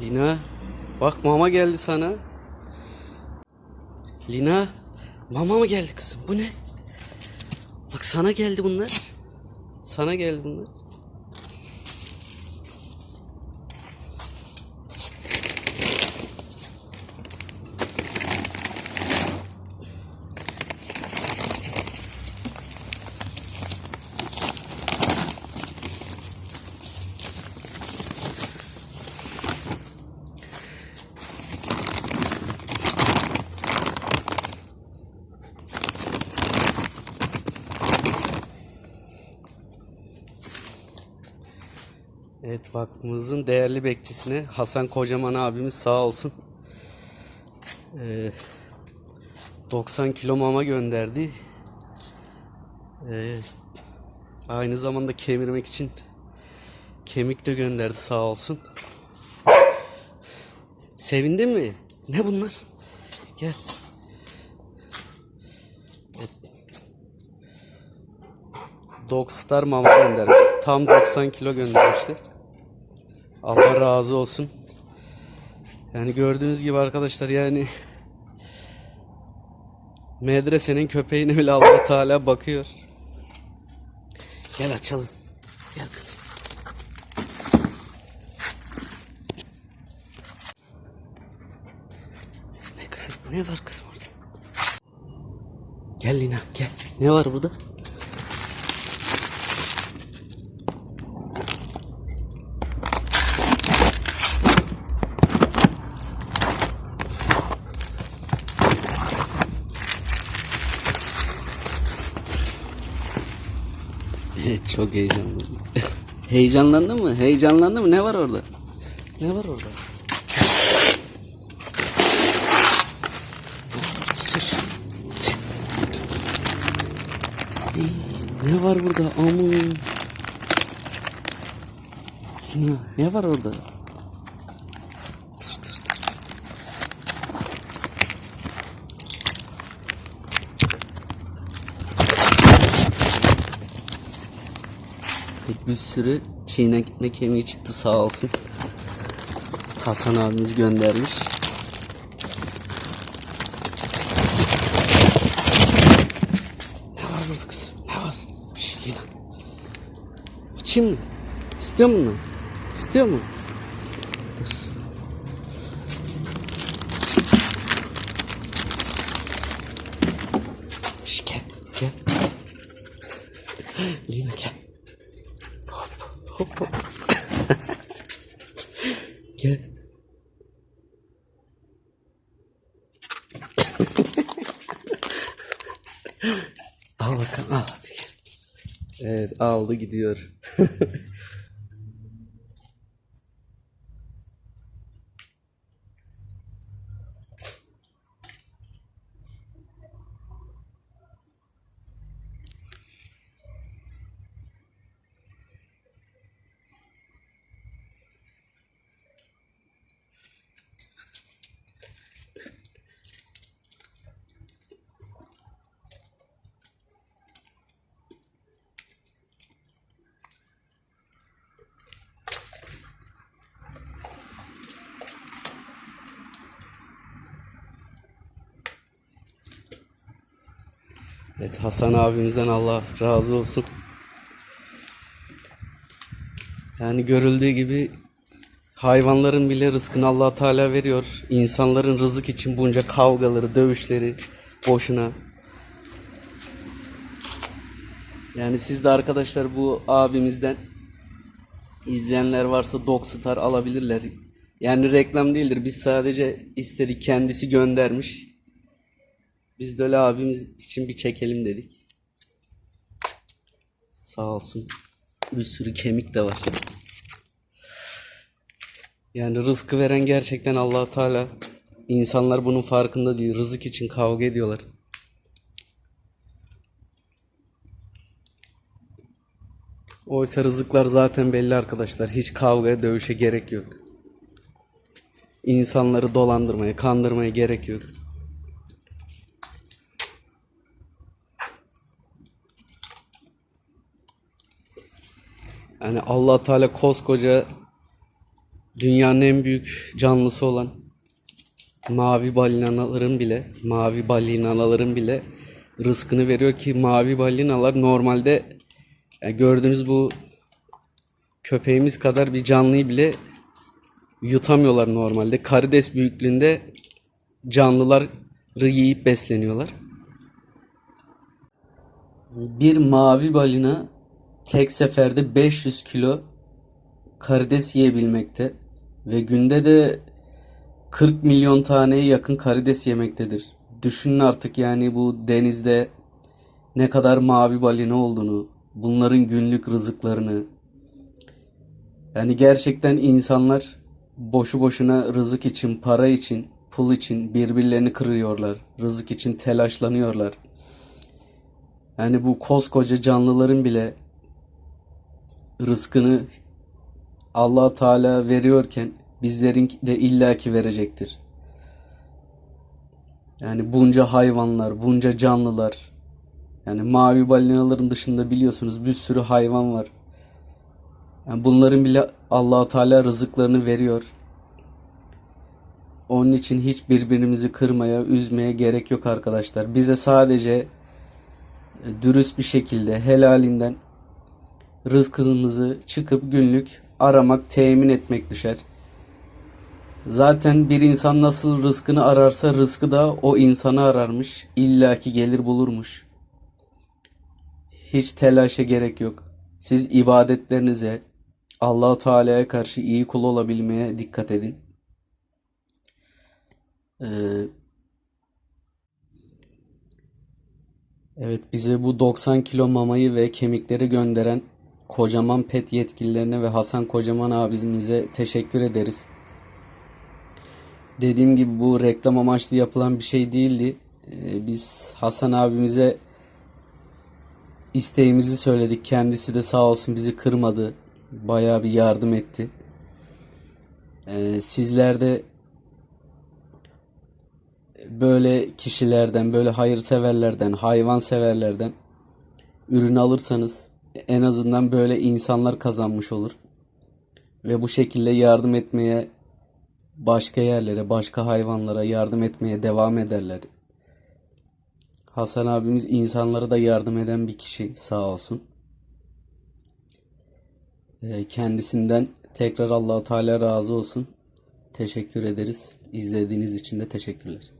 Lina bak mama geldi sana. Lina mama mı geldi kızım bu ne? Bak sana geldi bunlar. Sana geldi bunlar. Evet vakfımızın değerli bekçisine Hasan Kocaman abimiz sağ olsun. Ee, 90 kilo mama gönderdi. Ee, aynı zamanda kemirmek için kemik de gönderdi sağ olsun. Sevindin mi? Ne bunlar? Gel. Dogstar mama göndermiş. Tam 90 kilo göndermişler. Allah razı olsun. Yani gördüğünüz gibi arkadaşlar yani medresenin köpeğine bile Allah Teala bakıyor. Gel açalım. Gel kızım. Ne kızım? Ne var kızım orada? Gel Lina gel. Ne var burada? Evet çok heyecanlandım. Heyecanlandın mı? Heyecanlandın mı? Ne var orada? Ne var orada? Ne var burada? Aman. Ne var orada? Bir sürü çiğnekme kemiği çıktı sağ olsun. Hasan abimiz göndermiş. Ne var burada kızım? Ne var? Şş, Lina. Açayım mı? İstiyor musun? İstiyor mu? Dur. Şş, gel, gel. Lina gel. Hop, hop, gel. al bakalım, al. Evet, aldı gidiyor. Evet Hasan abimizden Allah razı olsun. Yani görüldüğü gibi hayvanların bile rızkını Allah Teala veriyor. İnsanların rızık için bunca kavgaları, dövüşleri boşuna. Yani siz de arkadaşlar bu abimizden izleyenler varsa Dogstar alabilirler. Yani reklam değildir. Biz sadece istedik kendisi göndermiş. Biz de öyle abimiz için bir çekelim dedik. Sağ olsun. Bir sürü kemik de var. Yani rızkı veren gerçekten allah Teala. İnsanlar bunun farkında değil. Rızık için kavga ediyorlar. Oysa rızıklar zaten belli arkadaşlar. Hiç kavgaya, dövüşe gerek yok. İnsanları dolandırmaya, kandırmaya gerek yok. Yani Allah Teala koskoca dünyanın en büyük canlısı olan mavi balinaların bile, mavi balinaların bile rızkını veriyor ki mavi balinalar normalde yani gördüğünüz bu köpeğimiz kadar bir canlıyı bile yutamıyorlar normalde. Karides büyüklüğünde canlıları yiyip besleniyorlar. Bir mavi balina tek seferde 500 kilo karides yiyebilmekte ve günde de 40 milyon taneye yakın karides yemektedir. Düşünün artık yani bu denizde ne kadar mavi balina olduğunu, bunların günlük rızıklarını. Yani gerçekten insanlar boşu boşuna rızık için, para için, pul için birbirlerini kırıyorlar. Rızık için telaşlanıyorlar. Yani bu koskoca canlıların bile rızkını Allah Teala veriyorken bizlerin de illaki verecektir. Yani bunca hayvanlar, bunca canlılar. Yani mavi balinaların dışında biliyorsunuz bir sürü hayvan var. Yani bunların bile Allah Teala rızıklarını veriyor. Onun için hiç birbirimizi kırmaya, üzmeye gerek yok arkadaşlar. Bize sadece e, dürüst bir şekilde helalinden rızkımızı çıkıp günlük aramak, temin etmek düşer. Zaten bir insan nasıl rızkını ararsa rızkı da o insanı ararmış. İlla ki gelir bulurmuş. Hiç telaşa gerek yok. Siz ibadetlerinize Allahu Teala'ya karşı iyi kul olabilmeye dikkat edin. Ee, evet bize bu 90 kilo mamayı ve kemikleri gönderen Kocaman Pet yetkililerine ve Hasan Kocaman abimize teşekkür ederiz. Dediğim gibi bu reklam amaçlı yapılan bir şey değildi. Ee, biz Hasan abimize isteğimizi söyledik. Kendisi de sağ olsun bizi kırmadı. Bayağı bir yardım etti. Ee, sizler de böyle kişilerden, böyle hayırseverlerden, hayvanseverlerden ürün alırsanız en azından böyle insanlar kazanmış olur. Ve bu şekilde yardım etmeye başka yerlere, başka hayvanlara yardım etmeye devam ederler. Hasan abimiz insanlara da yardım eden bir kişi sağ olsun. Ee, Kendisinden tekrar Allahu Teala razı olsun. Teşekkür ederiz. İzlediğiniz için de teşekkürler.